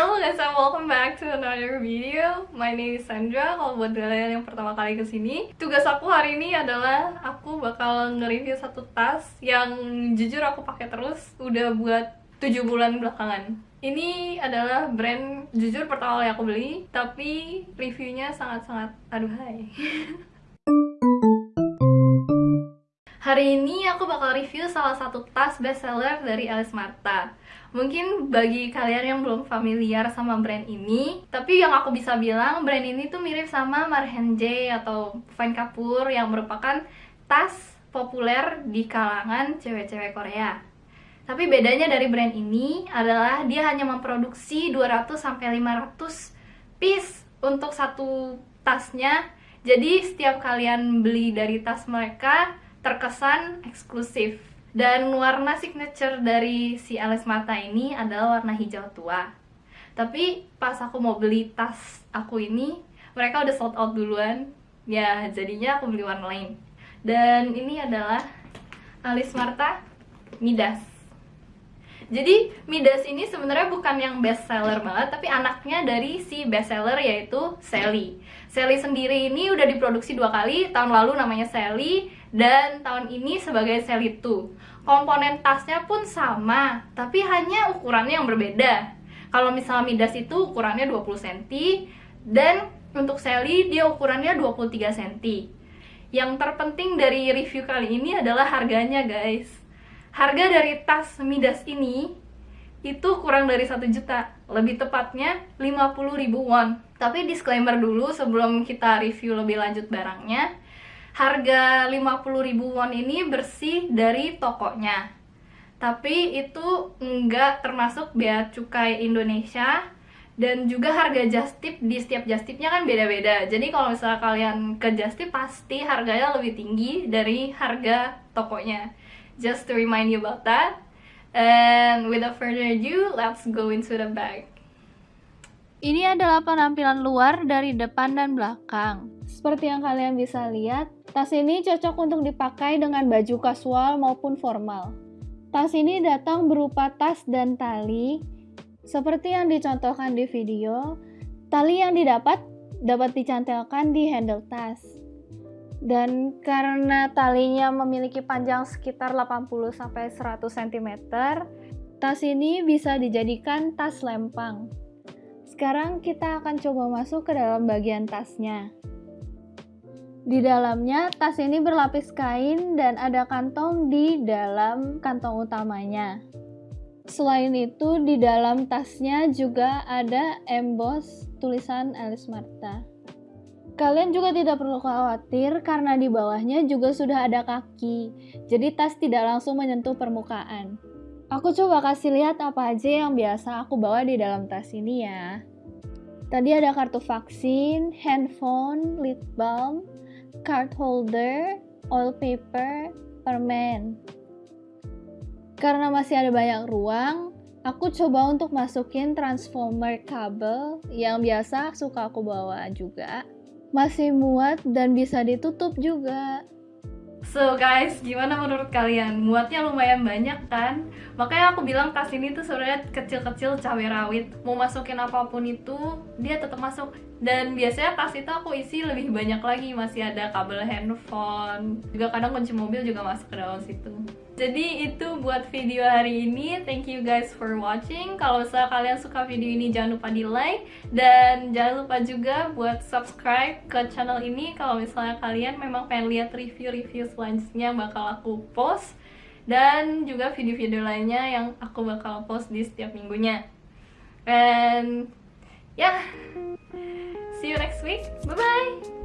Halo guys, and welcome back to another video. My name is Sandra, kalau buat kalian yang pertama kali ke sini Tugas aku hari ini adalah aku bakal nge-review satu tas yang jujur aku pakai terus Udah buat 7 bulan belakangan. Ini adalah brand jujur pertama kali aku beli Tapi reviewnya sangat-sangat aduhai Hari ini aku bakal review salah satu tas bestseller dari Alice Marta Mungkin bagi kalian yang belum familiar sama brand ini, tapi yang aku bisa bilang brand ini tuh mirip sama Marhenje atau Fine Kapur yang merupakan tas populer di kalangan cewek-cewek Korea. Tapi bedanya dari brand ini adalah dia hanya memproduksi 200 sampai 500 piece untuk satu tasnya. Jadi setiap kalian beli dari tas mereka terkesan eksklusif dan warna signature dari si Alice Mata ini adalah warna hijau tua. Tapi pas aku mau beli tas aku ini, mereka udah sold out duluan. Ya, jadinya aku beli warna lain. Dan ini adalah Alice Marta Midas. Jadi Midas ini sebenarnya bukan yang best seller banget, tapi anaknya dari si best seller yaitu Sally. Sally sendiri ini udah diproduksi dua kali, tahun lalu namanya Sally, dan tahun ini sebagai 2. Komponen tasnya pun sama, tapi hanya ukurannya yang berbeda. Kalau misalnya Midas itu ukurannya 20 cm, dan untuk Sally dia ukurannya 23 cm. Yang terpenting dari review kali ini adalah harganya guys Harga dari tas Midas ini itu kurang dari satu juta lebih tepatnya 50 ribu won tapi disclaimer dulu sebelum kita review lebih lanjut barangnya harga 50 ribu won ini bersih dari tokonya tapi itu enggak termasuk bea cukai Indonesia dan juga harga just tip di setiap just tipnya kan beda-beda jadi kalau misalnya kalian ke just tip pasti harganya lebih tinggi dari harga tokonya just to remind you about that. And without further ado, let's go into the bag. Ini adalah penampilan luar dari depan dan belakang. Seperti yang kalian bisa lihat, tas ini cocok untuk dipakai dengan baju kasual maupun formal. Tas ini datang berupa tas dan tali, seperti yang dicontohkan di video. Tali yang didapat dapat dicantelkan di handle tas dan karena talinya memiliki panjang sekitar 80 sampai 100 cm, tas ini bisa dijadikan tas lempang. Sekarang kita akan coba masuk ke dalam bagian tasnya. Di dalamnya, tas ini berlapis kain dan ada kantong di dalam kantong utamanya. Selain itu, di dalam tasnya juga ada emboss tulisan Alice Marta. Kalian juga tidak perlu khawatir karena di bawahnya juga sudah ada kaki, jadi tas tidak langsung menyentuh permukaan. Aku coba kasih lihat apa aja yang biasa aku bawa di dalam tas ini ya. Tadi ada kartu vaksin, handphone, lip balm, card holder, oil paper, permen. Karena masih ada banyak ruang, aku coba untuk masukin transformer kabel yang biasa suka aku bawa juga masih muat dan bisa ditutup juga. So guys, gimana menurut kalian? Muatnya lumayan banyak kan? Makanya aku bilang tas ini tuh sebenarnya kecil-kecil cabai rawit. Mau masukin apa pun itu, dia tetap masuk. Dan biasanya tas itu aku isi lebih banyak lagi, masih ada kabel handphone. Juga kadang kunci mobil juga masuk ke dalam situ. Jadi itu buat video hari ini. Thank you guys for watching. Kalau misalnya kalian suka video ini jangan lupa di like dan jangan lupa juga buat subscribe ke channel ini kalau misalnya kalian memang pengen lihat review-review selanjutnya bakal aku post dan juga video-video lainnya yang aku bakal post di setiap minggunya. And yeah, see you next week. Bye bye.